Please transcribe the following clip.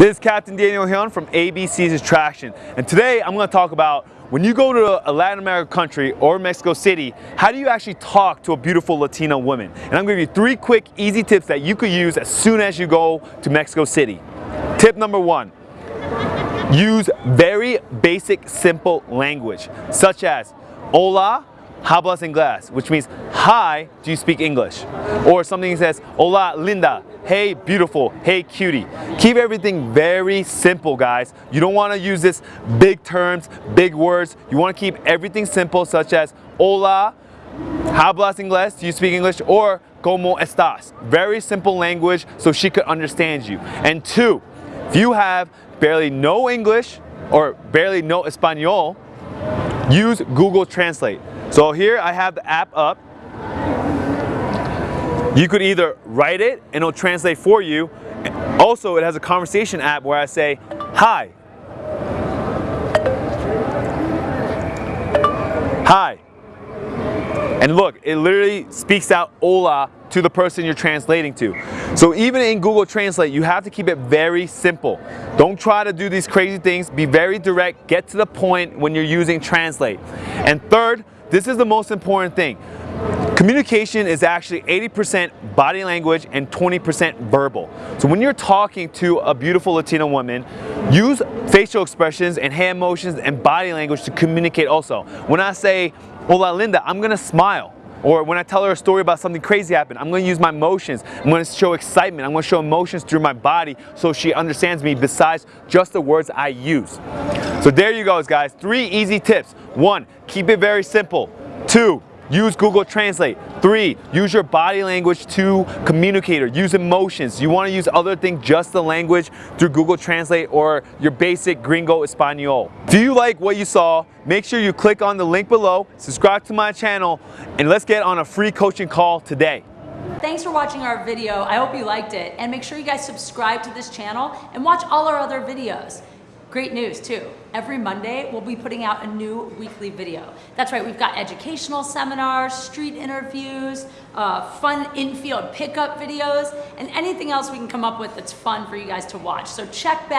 This is Captain Daniel Hyun from ABC's Attraction, and today I'm going to talk about when you go to a Latin American country or Mexico City, how do you actually talk to a beautiful Latina woman? And I'm going to give you three quick, easy tips that you could use as soon as you go to Mexico City. Tip number one, use very basic, simple language, such as hola, hablas inglés, which means hi, do you speak English? Or something says hola linda, hey beautiful, hey cutie. Keep everything very simple guys. You don't want to use this big terms, big words. You want to keep everything simple such as hola, hablas inglés, do you speak English? Or como estás? Very simple language so she could understand you. And two, if you have barely no English or barely no Espanol, use Google Translate. So here I have the app up. You could either write it and it'll translate for you. Also, it has a conversation app where I say, hi. Hi. And look, it literally speaks out hola to the person you're translating to. So even in Google Translate, you have to keep it very simple. Don't try to do these crazy things. Be very direct. Get to the point when you're using Translate. And third, this is the most important thing. Communication is actually 80% body language and 20% verbal. So when you're talking to a beautiful Latina woman, use facial expressions and hand motions and body language to communicate also. When I say, hola linda, I'm gonna smile. Or when I tell her a story about something crazy happened, I'm to use my emotions. I'm to show excitement. I'm to show emotions through my body so she understands me besides just the words I use. So there you go guys, three easy tips. One, keep it very simple. Two, use Google Translate. Three, use your body language to communicate or use emotions. You want to use other things, just the language through Google Translate or your basic Gringo Espanol. Do you like what you saw? Make sure you click on the link below, subscribe to my channel, and let's get on a free coaching call today. Thanks for watching our video. I hope you liked it. And make sure you guys subscribe to this channel and watch all our other videos. Great news too. Every Monday, we'll be putting out a new weekly video. That's right, we've got educational seminars, street interviews, uh, fun infield pickup videos, and anything else we can come up with that's fun for you guys to watch. So check back.